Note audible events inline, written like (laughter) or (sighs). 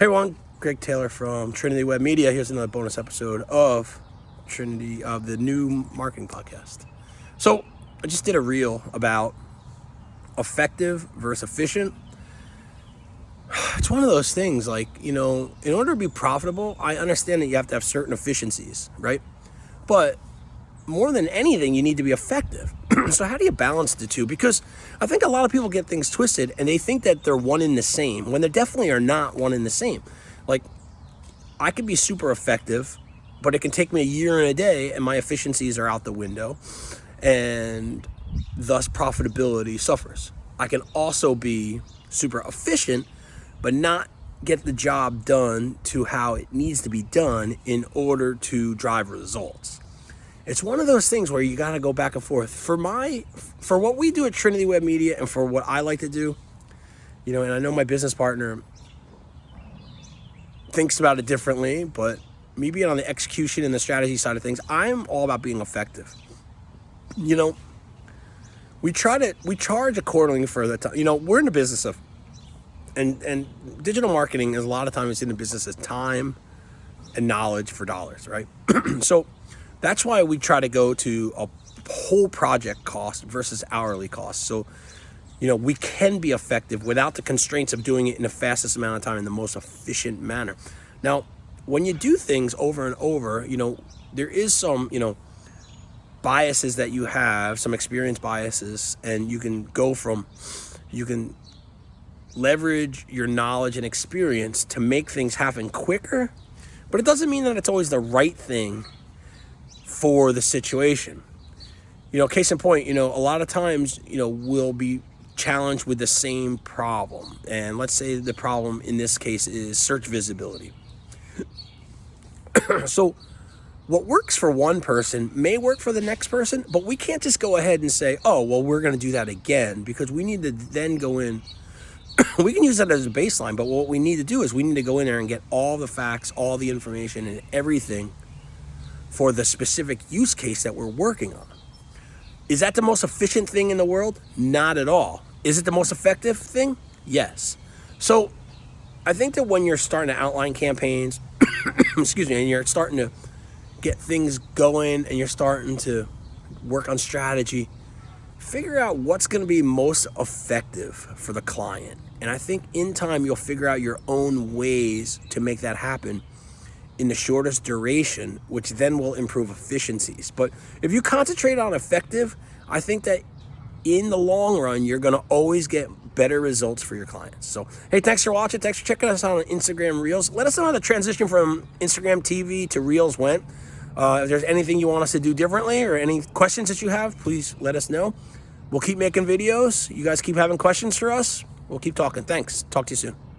Hey everyone, Greg Taylor from Trinity Web Media. Here's another bonus episode of Trinity of the new marketing podcast. So I just did a reel about effective versus efficient. (sighs) It's one of those things like, you know, in order to be profitable, I understand that you have to have certain efficiencies, right? But more than anything, you need to be effective. (clears throat) so how do you balance the two? Because I think a lot of people get things twisted and they think that they're one in the same when they definitely are not one in the same. Like I could be super effective, but it can take me a year and a day and my efficiencies are out the window and thus profitability suffers. I can also be super efficient, but not get the job done to how it needs to be done in order to drive results it's one of those things where you got to go back and forth. For my, for what we do at Trinity Web Media and for what I like to do, you know, and I know my business partner thinks about it differently, but me being on the execution and the strategy side of things, I'm all about being effective. You know, we try to, we charge accordingly for the time. You know, we're in the business of, and, and digital marketing is a lot of times in the business of time and knowledge for dollars, right? (clears throat) so, that's why we try to go to a whole project cost versus hourly cost. So, you know, we can be effective without the constraints of doing it in the fastest amount of time in the most efficient manner. Now, when you do things over and over, you know, there is some, you know, biases that you have, some experience biases, and you can go from, you can leverage your knowledge and experience to make things happen quicker, but it doesn't mean that it's always the right thing for the situation. You know, case in point, you know, a lot of times, you know, we'll be challenged with the same problem. And let's say the problem in this case is search visibility. (clears throat) so what works for one person may work for the next person, but we can't just go ahead and say, oh, well, we're going to do that again because we need to then go in. (clears throat) we can use that as a baseline, but what we need to do is we need to go in there and get all the facts, all the information, and everything for the specific use case that we're working on. Is that the most efficient thing in the world? Not at all. Is it the most effective thing? Yes. So I think that when you're starting to outline campaigns, (coughs) excuse me, and you're starting to get things going and you're starting to work on strategy, figure out what's going to be most effective for the client. And I think in time, you'll figure out your own ways to make that happen in the shortest duration, which then will improve efficiencies. But if you concentrate on effective, I think that in the long run, you're going to always get better results for your clients. So, hey, thanks for watching. Thanks for checking us out on Instagram Reels. Let us know how the transition from Instagram TV to Reels went. Uh, if there's anything you want us to do differently or any questions that you have, please let us know. We'll keep making videos. You guys keep having questions for us. We'll keep talking. Thanks. Talk to you soon.